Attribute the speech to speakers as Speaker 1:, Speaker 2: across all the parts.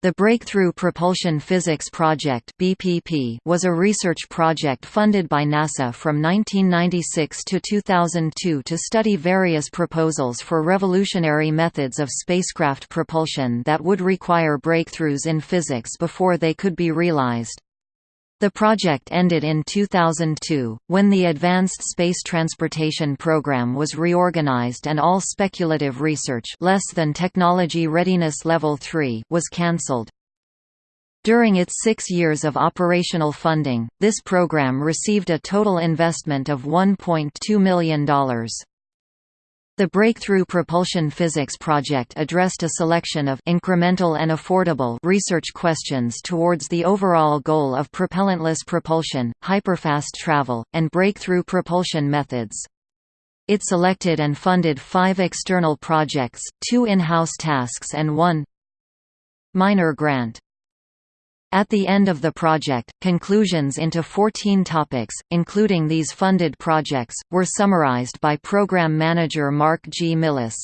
Speaker 1: The Breakthrough Propulsion Physics Project (BPP) was a research project funded by NASA from 1996 to 2002 to study various proposals for revolutionary methods of spacecraft propulsion that would require breakthroughs in physics before they could be realized. The project ended in 2002, when the Advanced Space Transportation Program was reorganized and all speculative research less than Technology Readiness Level 3 was cancelled. During its six years of operational funding, this program received a total investment of $1.2 million. The Breakthrough Propulsion Physics Project addressed a selection of incremental and affordable research questions towards the overall goal of propellantless propulsion, hyperfast travel, and breakthrough propulsion methods. It selected and funded five external projects, two in-house tasks and one minor grant. At the end of the project, conclusions into 14 topics, including these funded projects, were summarized by Program Manager Mark G. Millis.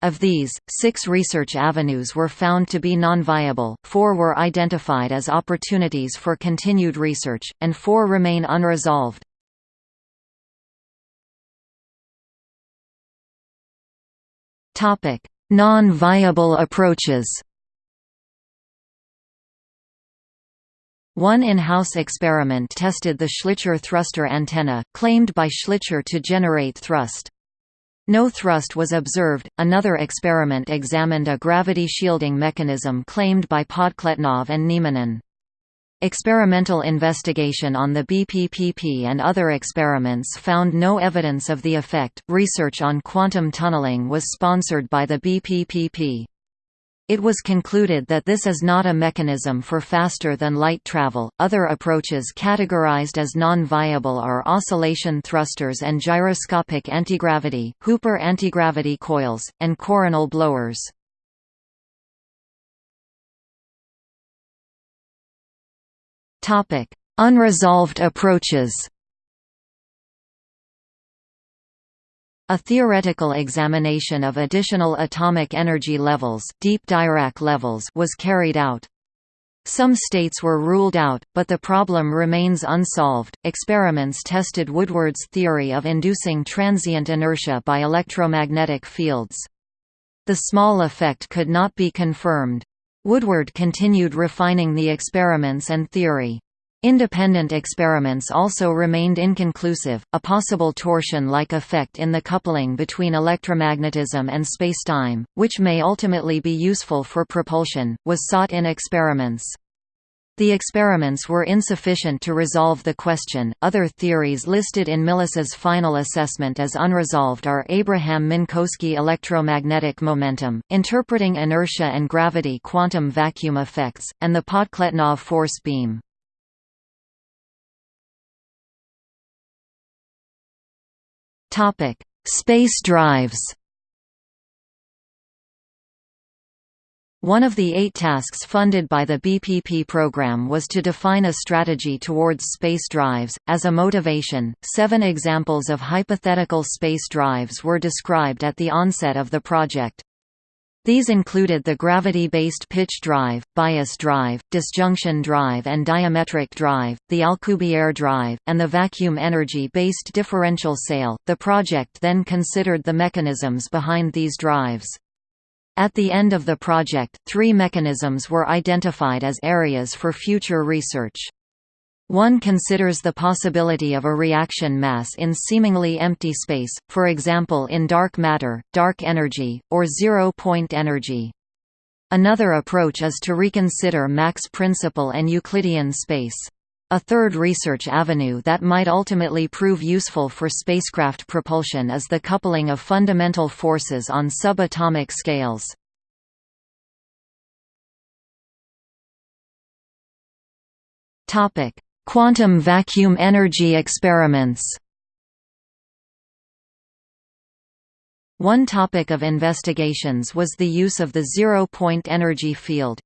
Speaker 1: Of these, six research avenues were found to be non-viable, four were identified as opportunities for continued research, and four remain unresolved. Non-viable approaches One in-house experiment tested the Schlicher thruster antenna, claimed by Schlicher to generate thrust. No thrust was observed. Another experiment examined a gravity shielding mechanism claimed by Podkletnov and Nieminen. Experimental investigation on the BPPP and other experiments found no evidence of the effect. Research on quantum tunneling was sponsored by the BPPP. It was concluded that this is not a mechanism for faster than light travel. Other approaches categorized as non-viable are oscillation thrusters and gyroscopic antigravity, Hooper antigravity coils, and coronal blowers. Unresolved approaches. A theoretical examination of additional atomic energy levels, deep Dirac levels was carried out. Some states were ruled out, but the problem remains unsolved. Experiments tested Woodward's theory of inducing transient inertia by electromagnetic fields. The small effect could not be confirmed. Woodward continued refining the experiments and theory. Independent experiments also remained inconclusive. A possible torsion-like effect in the coupling between electromagnetism and spacetime, which may ultimately be useful for propulsion, was sought in experiments. The experiments were insufficient to resolve the question. Other theories listed in Millis's final assessment as unresolved are Abraham Minkowski electromagnetic momentum, interpreting inertia and gravity quantum vacuum effects, and the Podkletnov force beam. Topic: Space drives. One of the eight tasks funded by the BPP program was to define a strategy towards space drives. As a motivation, seven examples of hypothetical space drives were described at the onset of the project. These included the gravity-based pitch drive, bias drive, disjunction drive and diametric drive, the Alcubierre drive, and the vacuum energy-based differential sail. The project then considered the mechanisms behind these drives. At the end of the project, three mechanisms were identified as areas for future research. One considers the possibility of a reaction mass in seemingly empty space, for example in dark matter, dark energy, or zero-point energy. Another approach is to reconsider Mach's principle and Euclidean space. A third research avenue that might ultimately prove useful for spacecraft propulsion is the coupling of fundamental forces on subatomic scales. Topic: Quantum vacuum energy experiments One topic of investigations was the use of the zero-point energy field.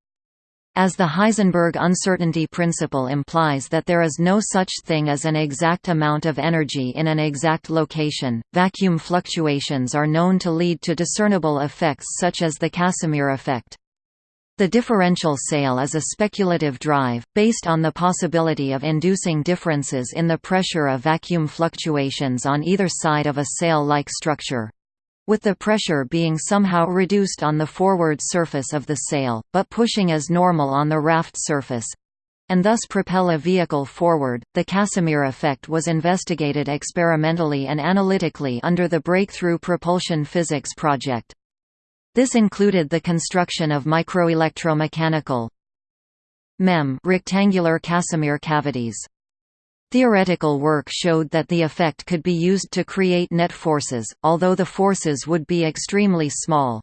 Speaker 1: As the Heisenberg uncertainty principle implies that there is no such thing as an exact amount of energy in an exact location, vacuum fluctuations are known to lead to discernible effects such as the Casimir effect. The differential sail is a speculative drive, based on the possibility of inducing differences in the pressure of vacuum fluctuations on either side of a sail-like structure with the pressure being somehow reduced on the forward surface of the sail, but pushing as normal on the raft surface and thus propel a vehicle forward. The Casimir effect was investigated experimentally and analytically under the Breakthrough Propulsion Physics project. This included the construction of microelectromechanical MEM rectangular Casimir cavities. Theoretical work showed that the effect could be used to create net forces, although the forces would be extremely small.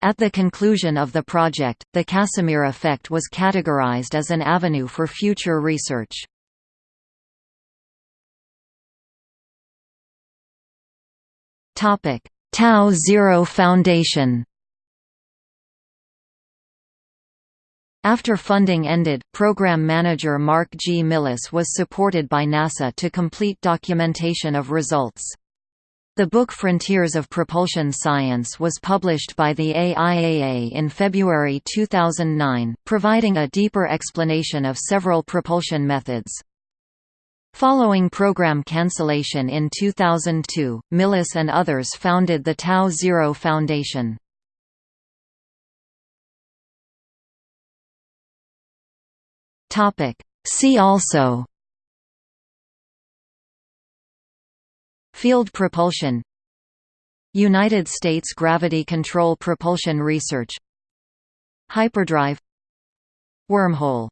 Speaker 1: At the conclusion of the project, the Casimir effect was categorized as an avenue for future research. Tau Zero Foundation After funding ended, program manager Mark G. Millis was supported by NASA to complete documentation of results. The book Frontiers of Propulsion Science was published by the AIAA in February 2009, providing a deeper explanation of several propulsion methods. Following program cancellation in 2002, Millis and others founded the Tau Zero Foundation. See also Field propulsion United States Gravity Control Propulsion Research Hyperdrive Wormhole